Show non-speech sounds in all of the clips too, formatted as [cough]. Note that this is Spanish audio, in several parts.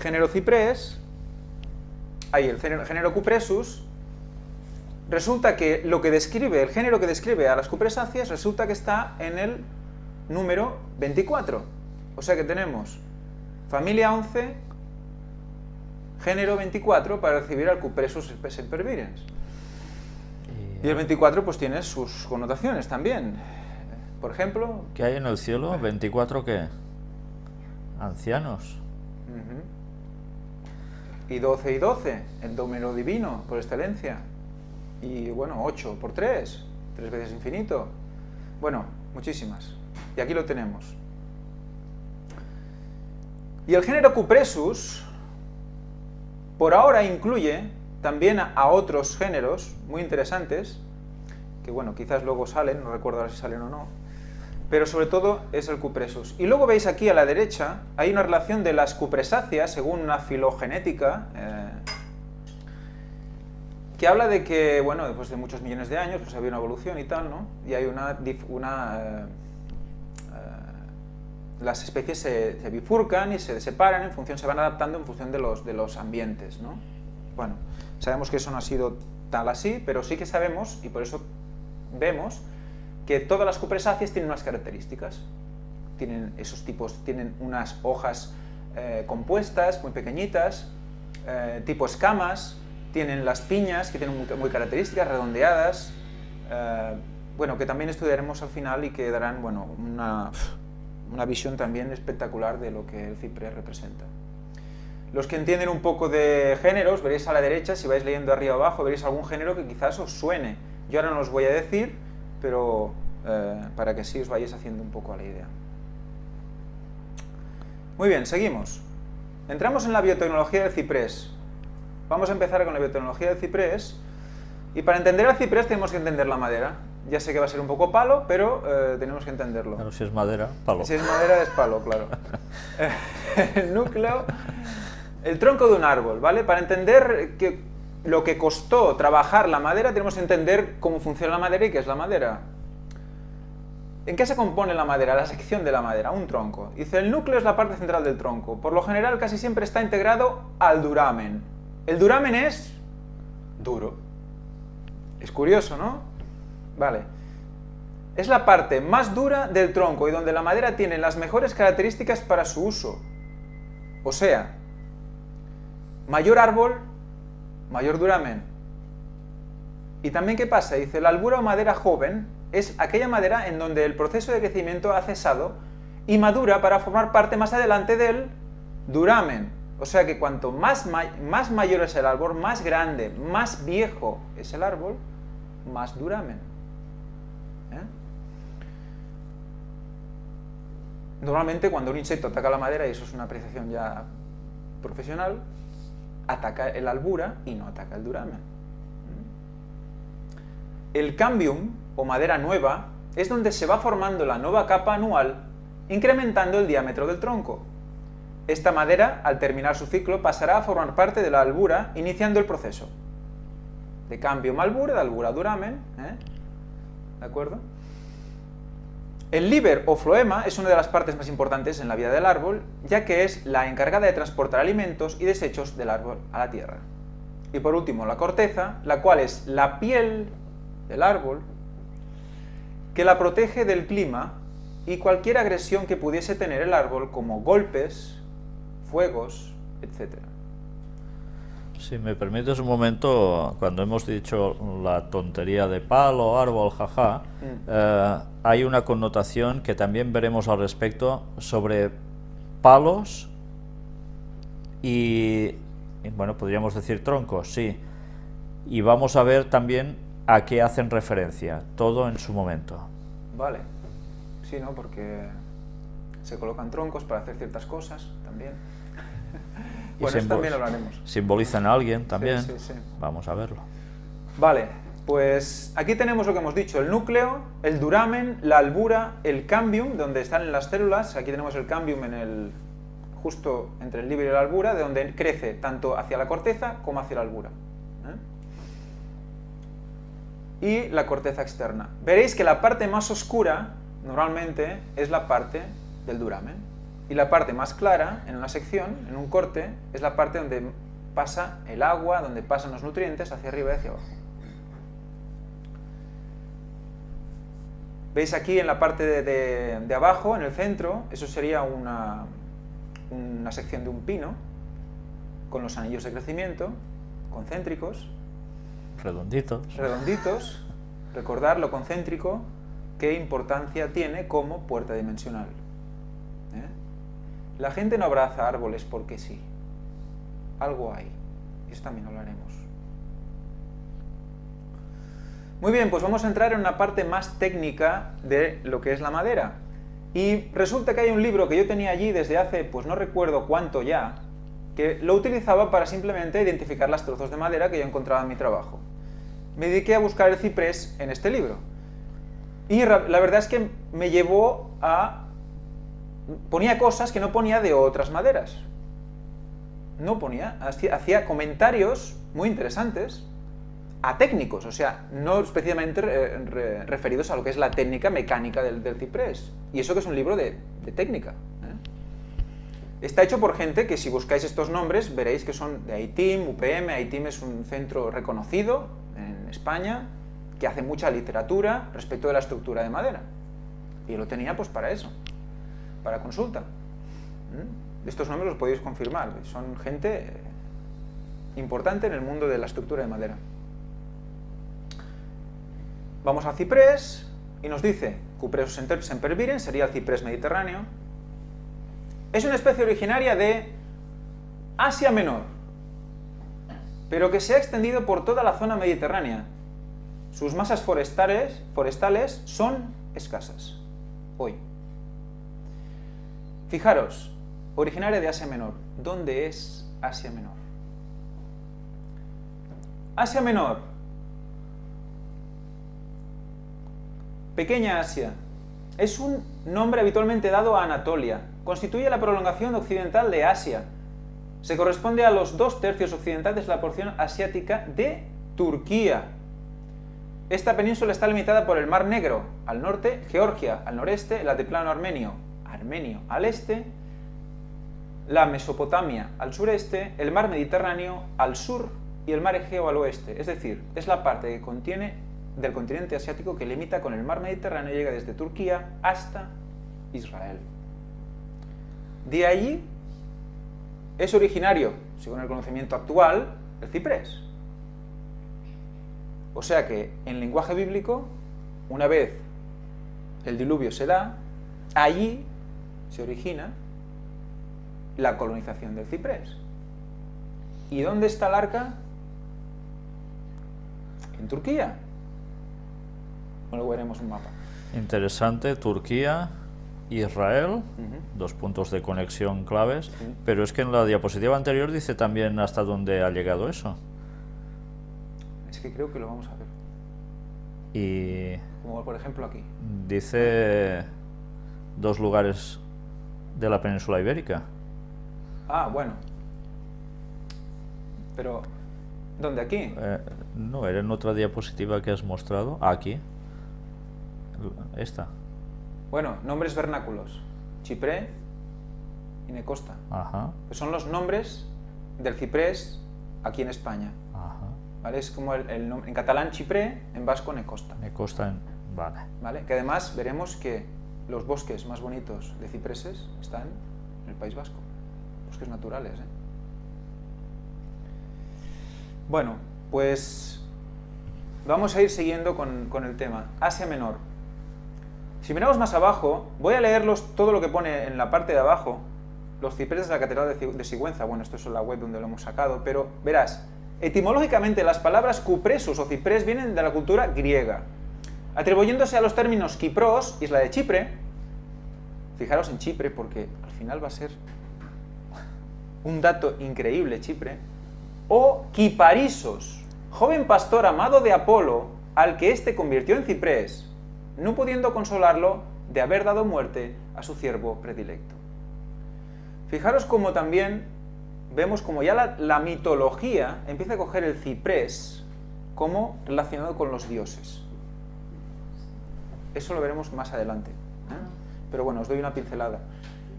género Cypress, ahí el género Cupressus, resulta que lo que describe, el género que describe a las cupresáceas, resulta que está en el número 24. O sea que tenemos familia 11, género 24 para recibir al Cupressus sempervirens. Y el 24 pues tiene sus connotaciones también. Por ejemplo... ¿Qué hay en el cielo? ¿24 qué? Ancianos. Y 12 y 12, el número divino por excelencia. Y bueno, 8 por 3, 3 veces infinito. Bueno, muchísimas. Y aquí lo tenemos. Y el género Cupressus, por ahora incluye también a otros géneros muy interesantes, que bueno, quizás luego salen, no recuerdo ahora si salen o no, pero sobre todo es el cupresus. Y luego veis aquí a la derecha, hay una relación de las cupresáceas, según una filogenética, eh, que habla de que, bueno, después de muchos millones de años, pues había una evolución y tal, ¿no? Y hay una... una eh, eh, las especies se, bifurcan y se separan en función, se van adaptando en función de los, de los ambientes, ¿no? Bueno, sabemos que eso no ha sido tal así, pero sí que sabemos, y por eso vemos, que todas las cupresáceas tienen unas características. Tienen esos tipos, tienen unas hojas eh, compuestas, muy pequeñitas, eh, tipo escamas, tienen las piñas, que tienen muy, características, redondeadas, eh, bueno, que también estudiaremos al final y que darán, bueno, una, una visión también espectacular de lo que el ciprés representa. Los que entienden un poco de géneros, veréis a la derecha, si vais leyendo arriba abajo, veréis algún género que quizás os suene. Yo ahora no os voy a decir, pero eh, para que sí os vayáis haciendo un poco a la idea. Muy bien, seguimos. Entramos en la biotecnología del ciprés. Vamos a empezar con la biotecnología del ciprés. Y para entender el ciprés tenemos que entender la madera. Ya sé que va a ser un poco palo, pero eh, tenemos que entenderlo. Pero si es madera, palo. Si es madera, es palo, claro. [laughs] [laughs] el núcleo el tronco de un árbol, ¿vale? Para entender que lo que costó trabajar la madera, tenemos que entender cómo funciona la madera y qué es la madera. ¿En qué se compone la madera, la sección de la madera? Un tronco. Dice, el núcleo es la parte central del tronco. Por lo general casi siempre está integrado al duramen. El duramen es duro. Es curioso, ¿no? Vale. Es la parte más dura del tronco y donde la madera tiene las mejores características para su uso. O sea, Mayor árbol, mayor duramen. Y también, ¿qué pasa? Dice, la albura o madera joven es aquella madera en donde el proceso de crecimiento ha cesado y madura para formar parte más adelante del duramen. O sea que cuanto más, más mayor es el árbol, más grande, más viejo es el árbol, más duramen. ¿Eh? Normalmente cuando un insecto ataca la madera, y eso es una apreciación ya profesional, ataca el albura y no ataca el duramen. El cambium, o madera nueva, es donde se va formando la nueva capa anual, incrementando el diámetro del tronco. Esta madera, al terminar su ciclo, pasará a formar parte de la albura, iniciando el proceso. De cambium albura, de albura a duramen, ¿eh? ¿de acuerdo? El líber o floema es una de las partes más importantes en la vida del árbol, ya que es la encargada de transportar alimentos y desechos del árbol a la tierra. Y por último, la corteza, la cual es la piel del árbol, que la protege del clima y cualquier agresión que pudiese tener el árbol, como golpes, fuegos, etc. Si me permites un momento, cuando hemos dicho la tontería de palo, árbol, jaja, mm. eh, hay una connotación que también veremos al respecto sobre palos y, bueno, podríamos decir troncos, sí. Y vamos a ver también a qué hacen referencia, todo en su momento. Vale, sí, ¿no? Porque se colocan troncos para hacer ciertas cosas también. Bueno, eso también lo haremos. Simbolizan a alguien también. Sí, sí, Vamos a verlo. Vale, pues aquí tenemos lo que hemos dicho, el núcleo, el duramen, la albura, el cambium, donde están las células, aquí tenemos el cambium en el, justo entre el libre y la albura, de donde crece tanto hacia la corteza como hacia la albura. ¿eh? Y la corteza externa. Veréis que la parte más oscura, normalmente, es la parte del duramen. Y la parte más clara, en una sección, en un corte, es la parte donde pasa el agua, donde pasan los nutrientes hacia arriba y hacia abajo. ¿Veis aquí en la parte de, abajo, en el centro? Eso sería una, una sección de un pino, con los anillos de crecimiento, concéntricos. Redonditos. Redonditos. Recordar lo concéntrico, qué importancia tiene como puerta dimensional. La gente no abraza árboles porque sí. Algo hay. Eso también hablaremos. Muy bien, pues vamos a entrar en una parte más técnica de lo que es la madera. Y resulta que hay un libro que yo tenía allí desde hace, pues no recuerdo cuánto ya, que lo utilizaba para simplemente identificar las trozos de madera que yo encontraba en mi trabajo. Me dediqué a buscar el ciprés en este libro. Y la verdad es que me llevó a... ponía cosas que no ponía de otras maderas. No ponía, hacía comentarios muy interesantes a técnicos, o sea, no especialmente referidos a lo que es la técnica mecánica del, ciprés. Y eso que es un libro de, técnica. ¿eh? Está hecho por gente que si buscáis estos nombres veréis que son de ITIM, UPM, ITIM es un centro reconocido en España que hace mucha literatura respecto de la estructura de madera. Y lo tenía pues para eso, para consulta. Estos nombres los podéis confirmar, son gente importante en el mundo de la estructura de madera. Vamos al ciprés y nos dice Cupreus sempervirens, sería el ciprés mediterráneo. Es una especie originaria de Asia Menor, pero que se ha extendido por toda la zona mediterránea. Sus masas forestales son escasas, hoy. Fijaros, originaria de Asia Menor. ¿Dónde es Asia Menor? Asia Menor Pequeña Asia. Es un nombre habitualmente dado a Anatolia. Constituye la prolongación occidental de Asia. Se corresponde a los dos tercios occidentales de la porción asiática de Turquía. Esta península está limitada por el Mar Negro, al norte, Georgia, al noreste, el altiplano armenio, armenio al este, la Mesopotamia al sureste, el mar Mediterráneo al sur y el mar Egeo al oeste. Es decir, es la parte que contiene del continente asiático que limita con el mar Mediterráneo y llega desde Turquía hasta Israel. De allí es originario, según el conocimiento actual, el ciprés. O sea que en lenguaje bíblico, una vez el diluvio se da, allí se origina la colonización del ciprés. ¿Y dónde está el arca? En Turquía. Luego veremos un mapa. Interesante, Turquía, Israel, dos puntos de conexión claves, pero es que en la diapositiva anterior dice también hasta dónde ha llegado eso. Es que creo que lo vamos a ver. Y... Como por ejemplo aquí. Dice dos lugares de la península ibérica. Ah, bueno. Pero, ¿dónde aquí? Eh, no, era en otra diapositiva que has mostrado. Aquí esta. Bueno, nombres vernáculos. Chipré y Necosta. son los nombres del ciprés aquí en España. ¿Vale? Es como el, en catalán Chipré, en vasco Necosta. Necosta, vale. ¿Vale? Que además veremos que los bosques más bonitos de cipreses están en el País Vasco. Bosques naturales, ¿eh? Bueno, pues vamos a ir siguiendo con, el tema. Asia Menor. Si miramos más abajo, voy a leerlos todo lo que pone en la parte de abajo, los cipreses de la Catedral de Sigüenza, bueno, esto es la web donde lo hemos sacado, pero verás, etimológicamente las palabras cupresus o ciprés vienen de la cultura griega, atribuyéndose a los términos Kipros, isla de Chipre, fijaros en Chipre porque al final va a ser un dato increíble Chipre, o Kiparisos, joven pastor amado de Apolo, al que éste convirtió en ciprés, no pudiendo consolarlo de haber dado muerte a su siervo predilecto. Fijaros como también vemos como ya la, mitología empieza a coger el ciprés como relacionado con los dioses. Eso lo veremos más adelante. ¿eh? Pero bueno, os doy una pincelada.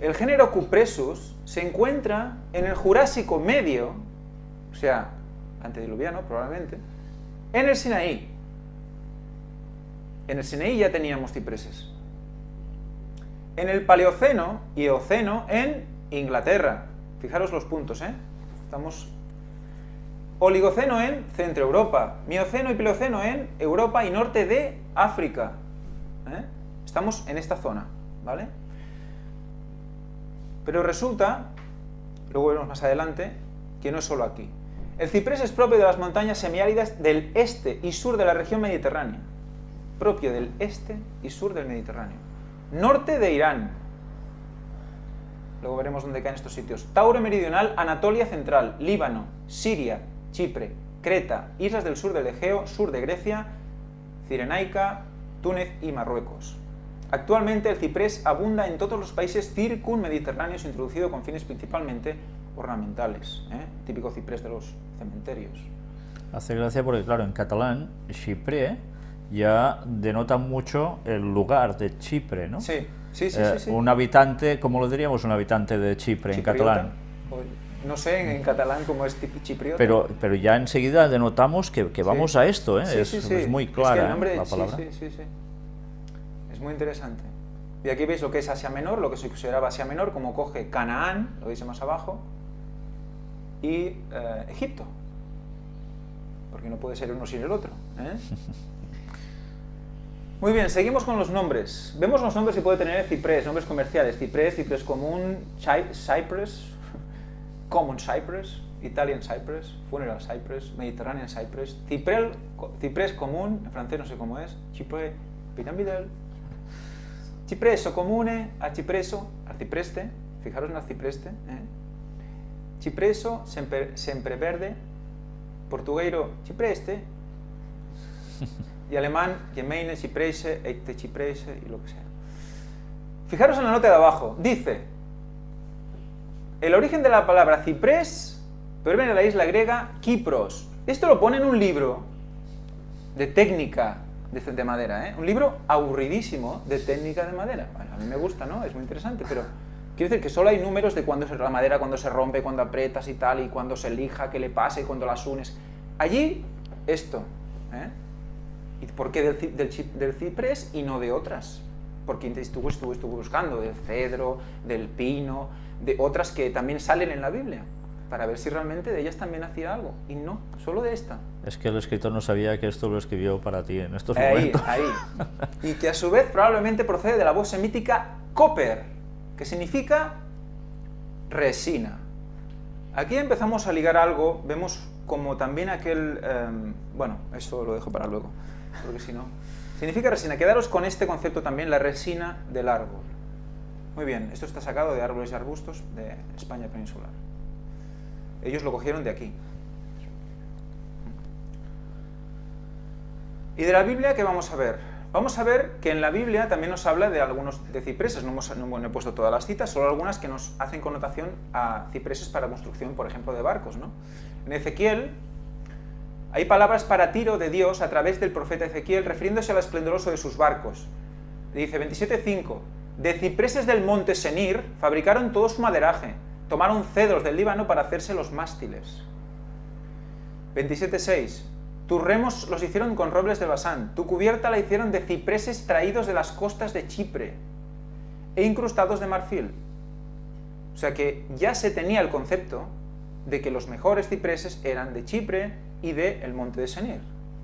El género Cupressus se encuentra en el Jurásico Medio, o sea, antediluviano probablemente, en el Sinaí. En el Sinaí ya teníamos cipreses. En el Paleoceno y Eoceno en Inglaterra. Fijaros los puntos, ¿eh? Estamos... Oligoceno en Centro Europa. Mioceno y Plioceno en Europa y norte de África. ¿Eh? Estamos en esta zona, ¿vale? Pero resulta, luego veremos más adelante, que no es solo aquí. El ciprés es propio de las montañas semiáridas del este y sur de la región mediterránea. Propio del este y sur del Mediterráneo. Norte de Irán. Luego veremos dónde caen estos sitios. Tauro meridional, Anatolia central, Líbano, Siria, Chipre, Creta, islas del sur del Egeo, sur de Grecia, Cirenaica, Túnez y Marruecos. Actualmente el ciprés abunda en todos los países circunmediterráneos introducido con fines principalmente ornamentales, ¿eh? típico ciprés de los cementerios. Hace gracia porque, claro, en catalán, Chipre ya denota mucho el lugar de Chipre, ¿no? Sí, sí, sí. Eh, sí, sí. Un habitante, ¿cómo lo diríamos un habitante de Chipre en Chipriota, catalán? o- No sé en, en catalán cómo es tipi- chipriota. Pero, pero ya enseguida denotamos que, que vamos Sí. a esto, ¿eh? Sí, es, sí, sí. es muy Es que clara el ¿eh? nombre- la palabra. Sí, sí, sí. Es muy interesante. Y aquí veis lo que es Asia Menor, lo que se consideraba Asia Menor, como coge Canaán, lo veis más abajo, y eh, Egipto. Porque no puede ser uno sin el otro. ¿eh? [laughs] Muy bien, seguimos con los nombres. Vemos los nombres que puede tener ciprés, nombres comerciales. Ciprés, ciprés común, cypress, common cypress, Italian cypress, funeral cypress, Mediterranean cypress, ciprel, ciprés común, en francés no sé cómo es, cipre piramidal, cipreso comune, arcipreso, arcipreste, fijaros en arcipreste, ¿eh? cipreso, sempre, sempreverde, portugueiro, cipreste, y alemán, Gemeine, Cipreise, Eite Cipreise y lo que sea. Fijaros en la nota de abajo, dice, el origen de la palabra ciprés proviene de la isla griega Kipros. Esto lo pone en un libro de técnica de, de madera, ¿eh? un libro aburridísimo de técnica de madera. Bueno, a mí me gusta, ¿no? Es muy interesante, pero quiero decir que solo hay números de cuándo se la madera, cuando se rompe, cuando aprietas y tal, y cuando se lija, qué le pasa y cuando las unes. Allí, esto. ¿eh? ¿Y por qué del ciprés y no de otras? Porque estuve, estuve, estuve buscando del cedro, del pino, de otras que también salen en la Biblia, para ver si realmente de ellas también hacía algo. Y no, solo de esta. Es que el escritor no sabía que esto lo escribió para ti en estos Ahí, momentos. ahí. [laughs] Y que a su vez probablemente procede de la voz semítica copper, que significa resina. Aquí empezamos a ligar algo, vemos como también aquel... em, bueno, eso lo dejo para luego, porque si no... Significa resina. Quedaros con este concepto también, la resina del árbol. Muy bien, esto está sacado de árboles y arbustos de España peninsular. Ellos lo cogieron de aquí. ¿Y de la Biblia qué vamos a ver? Vamos a ver que en la Biblia también nos habla de algunos de cipreses, no, hemos, no he puesto todas las citas, solo algunas que nos hacen connotación a cipreses para construcción, por ejemplo, de barcos. ¿no? En Ezequiel hay palabras para tiro de Dios a través del profeta Ezequiel refiriéndose al esplendoroso de sus barcos. Dice 27.5, de cipreses del monte Senir fabricaron todo su maderaje, tomaron cedros del Líbano para hacerse los mástiles. 27.6 tus remos los hicieron con robles de Basán, tu cubierta la hicieron de cipreses traídos de las costas de Chipre e incrustados de marfil. O sea que ya se tenía el concepto de que los mejores cipreses eran de Chipre y del el monte de Senir.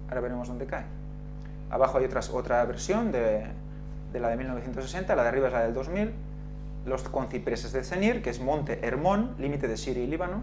Ahora veremos dónde cae. Abajo hay otras, otra versión de, de la de 1960, la de arriba es la del 2000, los con cipreses de Senir, que es monte Hermón, límite de Siria y Líbano,